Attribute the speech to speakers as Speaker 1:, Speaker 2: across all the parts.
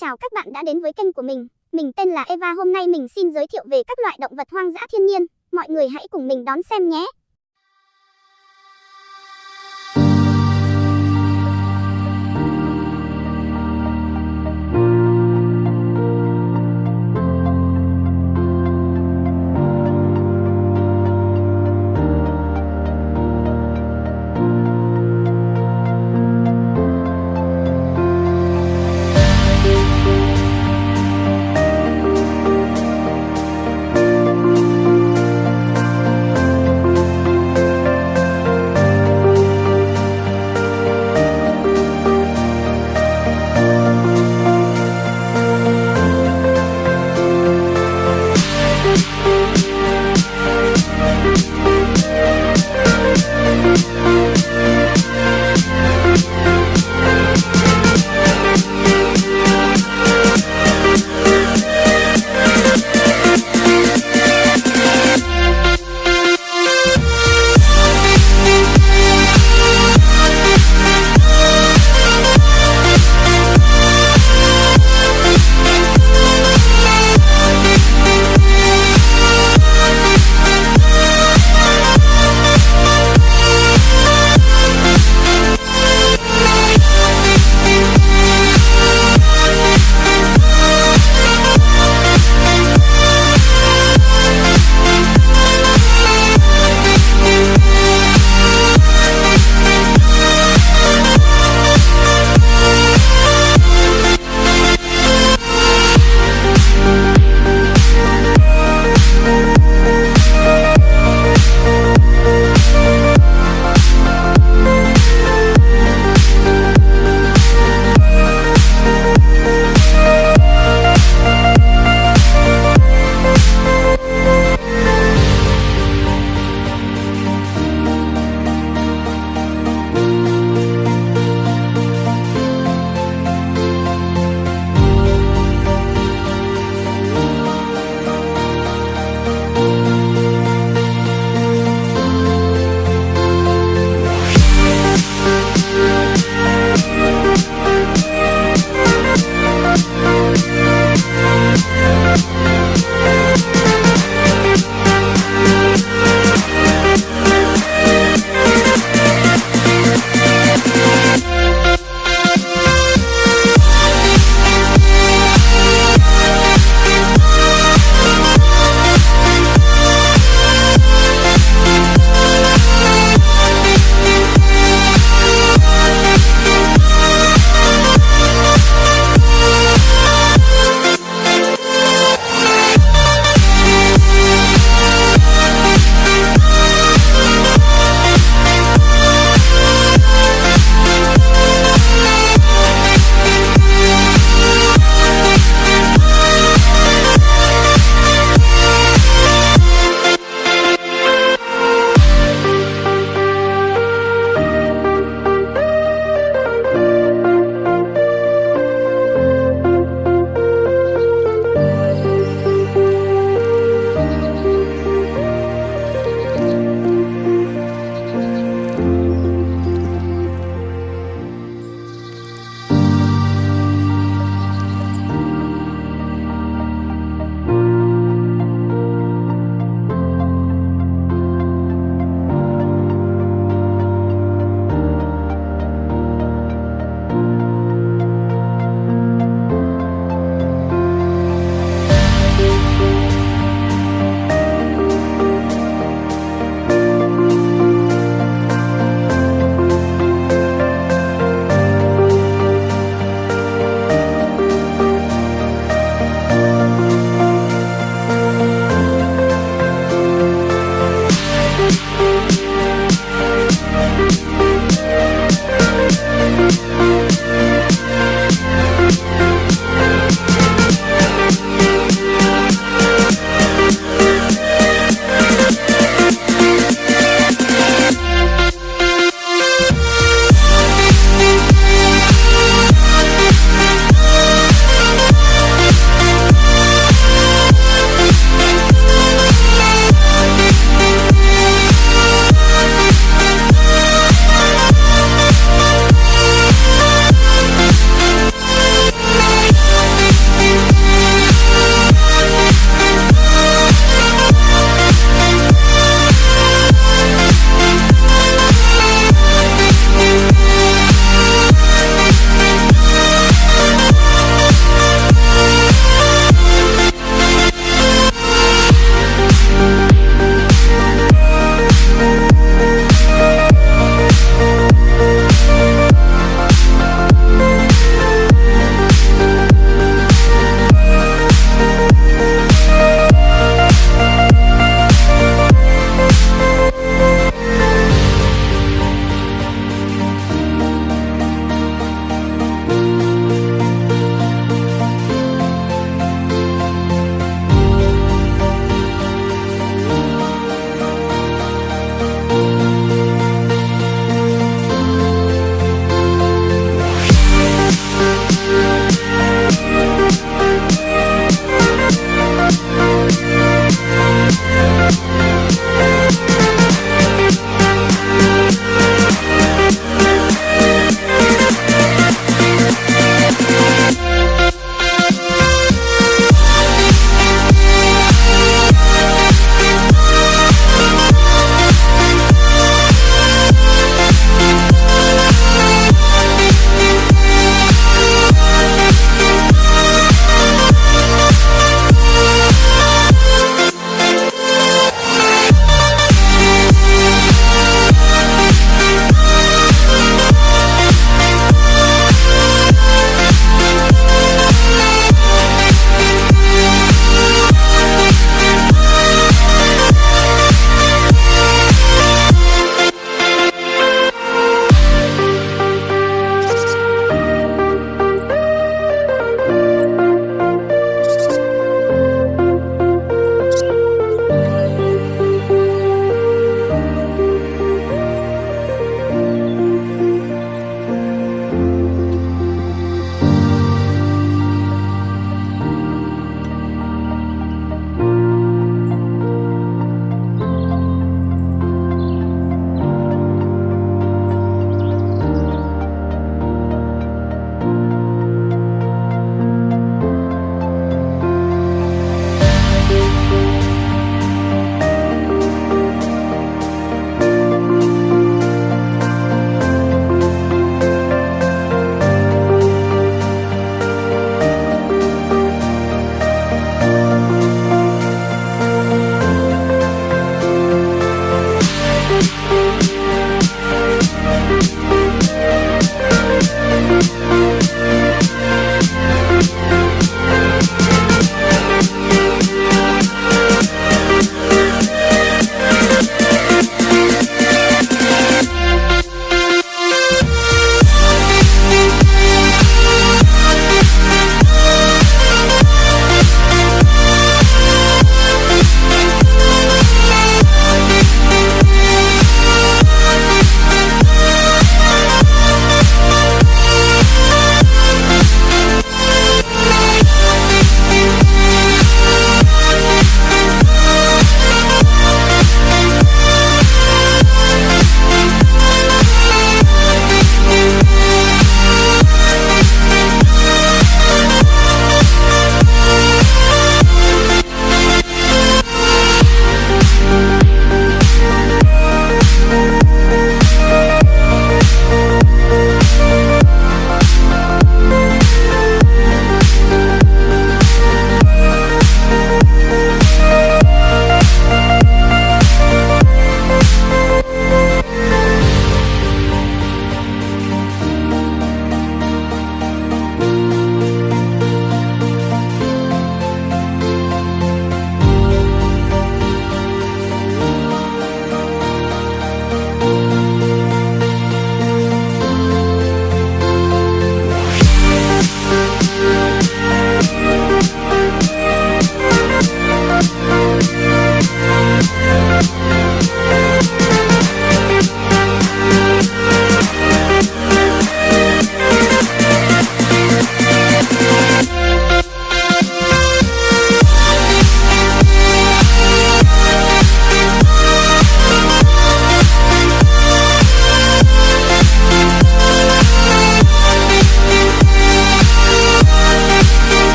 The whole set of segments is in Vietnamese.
Speaker 1: chào các bạn đã đến với kênh của mình. Mình tên là Eva. Hôm nay mình xin giới thiệu về các loại động vật hoang dã thiên nhiên. Mọi người hãy cùng mình đón xem nhé.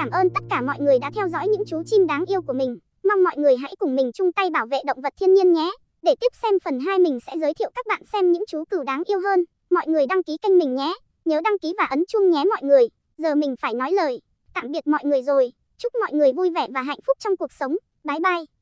Speaker 1: Cảm ơn tất cả mọi người đã theo dõi những chú chim đáng yêu của mình. Mong mọi người hãy cùng mình chung tay bảo vệ động vật thiên nhiên nhé. Để tiếp xem phần 2 mình sẽ giới thiệu các bạn xem những chú cừu đáng yêu hơn. Mọi người đăng ký kênh mình nhé. Nhớ đăng ký và ấn chuông nhé mọi người. Giờ mình phải nói lời. Tạm biệt mọi người rồi. Chúc mọi người vui vẻ và hạnh phúc trong cuộc sống. Bye bye.